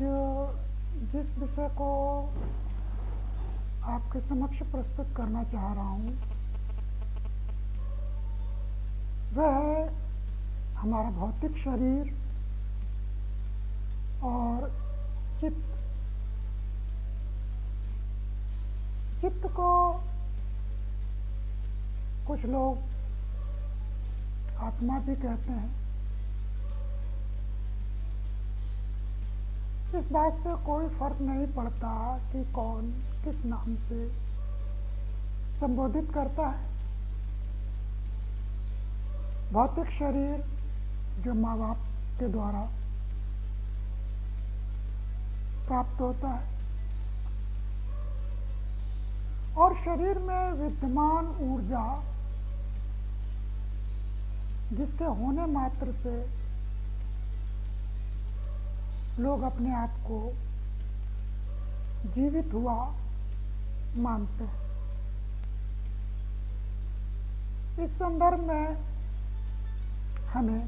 जिस विषय को आपके समक्ष प्रस्तुत करना चाह रहा हूँ, वह है हमारा भौतिक शरीर और चित्त। चित्त को कुछ लोग आत्मा भी कहते हैं। इस बात से कोई फ़र्क नहीं पड़ता कि कौन किस नाम से संबोधित करता है। भौतिक शरीर जो माँ बाप के द्वारा प्राप्त होता है। और शरीर में विद्यमान ऊर्जा जिसके होने मात्र से लोग अपने आप को जीवित हुआ मानते हैं। इस संदर्भ में हमें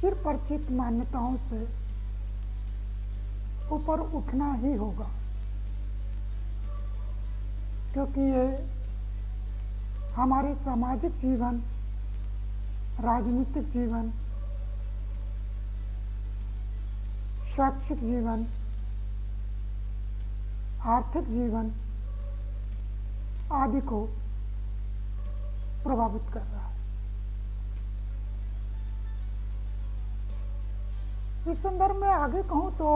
चिर परिचित मान्यताओं से ऊपर उठना ही होगा, क्योंकि ये हमारे सामाजिक जीवन, राजनीतिक जीवन शैक्षिक जीवन, आर्थिक जीवन आदि को प्रभावित कर रहा है। इस संदर्भ में आगे कहूँ तो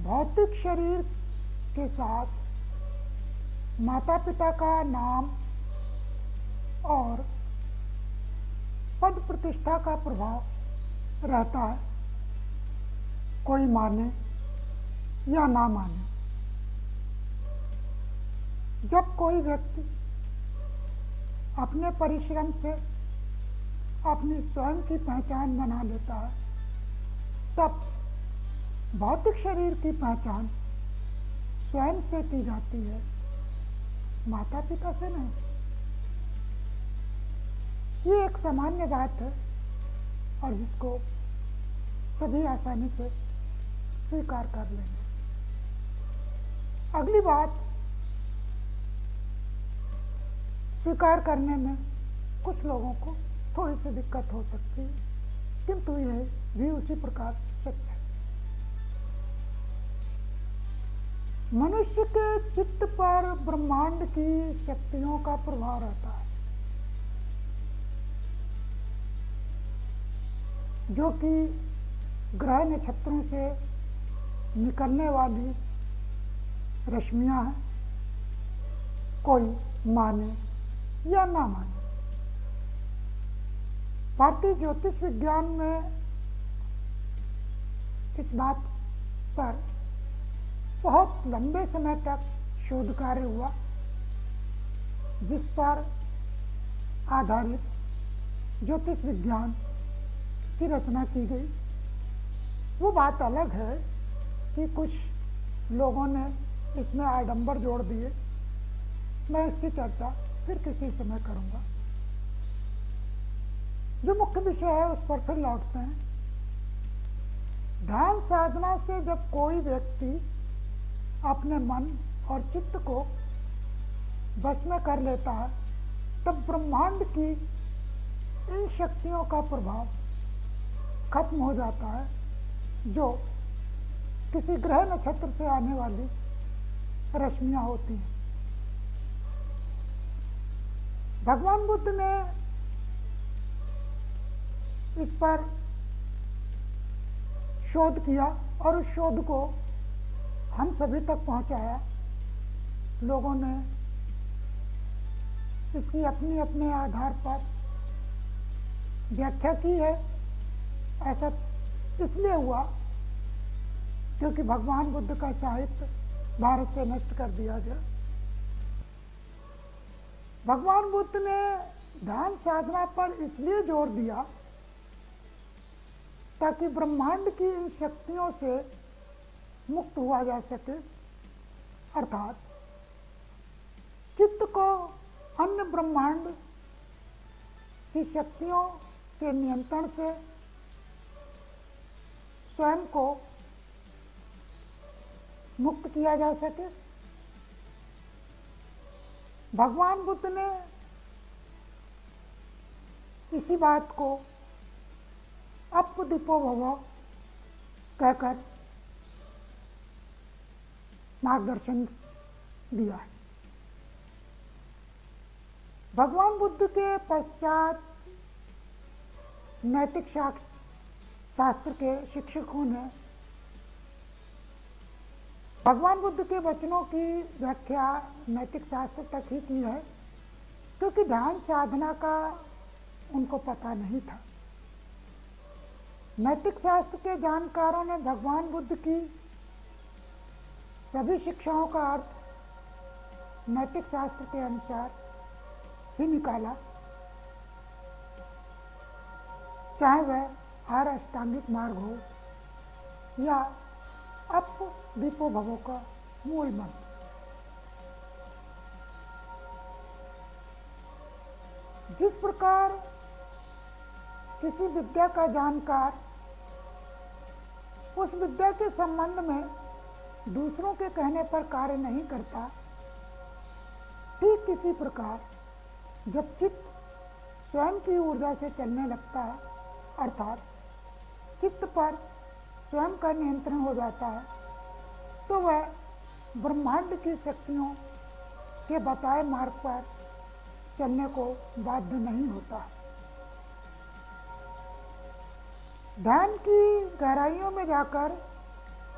भौतिक शरीर के साथ माता पिता का नाम और पद प्रतिष्ठा का प्रभाव रहता है। कोई माने या ना माने। जब कोई व्यक्ति अपने परिश्रम से अपनी स्वयं की पहचान बना लेता है, तब भौतिक शरीर की पहचान स्वयं से की जाती है। माता पिता से नहीं। ये एक सामान्य बात है और जिसको सभी आसानी से स्वीकार कर लेंगे। अगली बात, स्वीकार करने में कुछ लोगों को थोड़ी सी दिक्कत हो सकती है, किंतु यह भी उसी प्रकार सत्य है। मनुष्य के चित्त पर ब्रह्मांड की शक्तियों का प्रभाव रहता है, जो कि ग्रह नक्षत्रों से निकलने वाली रश्मियाँ हैं। कोई माने या ना माने। भारतीय ज्योतिष विज्ञान में इस बात पर बहुत लंबे समय तक शोध कार्य हुआ, जिस पर आधारित ज्योतिष विज्ञान की रचना की गई। वो बात अलग है। कि कुछ लोगों ने इसमें आडंबर जोड़ दिए। मैं इसकी चर्चा फिर किसी समय करूँगा। जो मुख्य विषय है, उस पर फिर लौटते हैं। ध्यान साधना से जब कोई व्यक्ति अपने मन और चित्त को बस में कर लेता है, तब ब्रह्मांड की इन शक्तियों का प्रभाव खत्म हो जाता है, जो किसी ग्रह नक्षत्र से आने वाली रश्मियाँ होती हैं। भगवान बुद्ध ने इस पर शोध किया और उस शोध को हम सभी तक पहुँचाया। लोगों ने इसकी अपनी अपने आधार पर व्याख्या की है। ऐसा इसलिए हुआ क्योंकि भगवान बुद्ध का साहित्य भारत से नष्ट कर दिया गया। भगवान बुद्ध ने ध्यान साधना पर इसलिए ज़ोर दिया ताकि ब्रह्मांड की इन शक्तियों से मुक्त हुआ जा सके। अर्थात चित्त को अन्य ब्रह्मांड की शक्तियों के नियंत्रण से स्वयं को मुक्त किया जा सके। भगवान बुद्ध ने इसी बात को अप दीपो भव कहकर मार्गदर्शन दिया है। भगवान बुद्ध के पश्चात नैतिक शास्त्र के शिक्षकों ने भगवान बुद्ध के वचनों की व्याख्या नैतिक शास्त्र तक ही की है, क्योंकि ध्यान साधना का उनको पता नहीं था। नैतिक शास्त्र के जानकारों ने भगवान बुद्ध की सभी शिक्षाओं का अर्थ नैतिक शास्त्र के अनुसार ही निकाला। चाहे वह हर अष्टांगिक मार्ग हो या अप दीपो भवो का मूल मंत्र। जिस प्रकार किसी विद्या का जानकार उस विद्या के संबंध में दूसरों के कहने पर कार्य नहीं करता, ठीक किसी प्रकार जब चित्त स्वयं की ऊर्जा से चलने लगता है, अर्थात चित्त पर स्वयं का नियंत्रण हो जाता है। तो वह ब्रह्मांड की शक्तियों के बताए मार्ग पर चलने को बाध्य नहीं होता। ध्यान की गहराइयों में जाकर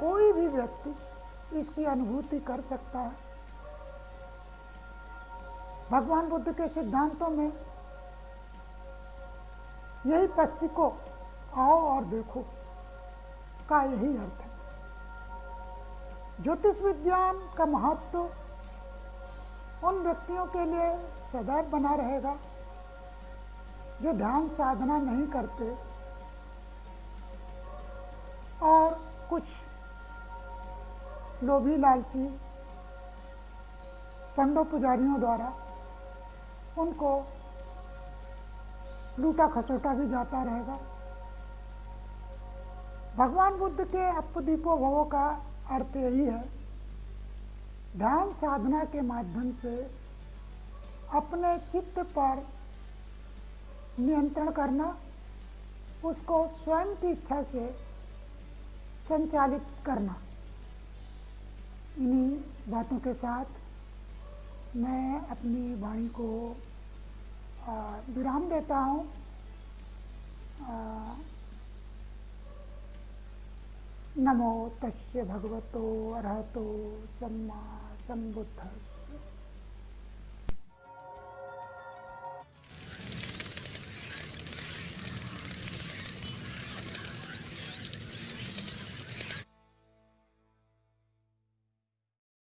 कोई भी व्यक्ति इसकी अनुभूति कर सकता है। भगवान बुद्ध के सिद्धांतों में यही पश्चिम को आओ और देखो। का यही अर्थ है। ज्योतिष विज्ञान का महत्व उन व्यक्तियों के लिए सदैव बना रहेगा, जो ध्यान साधना नहीं करते और कुछ लोभी लालची पंडो पुजारियों द्वारा उनको लूटा खसोटा भी जाता रहेगा। भगवान बुद्ध के अपदीपो भवो का अर्थ यही है। ध्यान साधना के माध्यम से अपने चित्त पर नियंत्रण करना, उसको स्वयं की इच्छा से संचालित करना। इन्हीं बातों के साथ मैं अपनी वाणी को विराम देता हूँ। नमो तस्य भगवतो अरहतो सम्मा सम्बुद्धस्य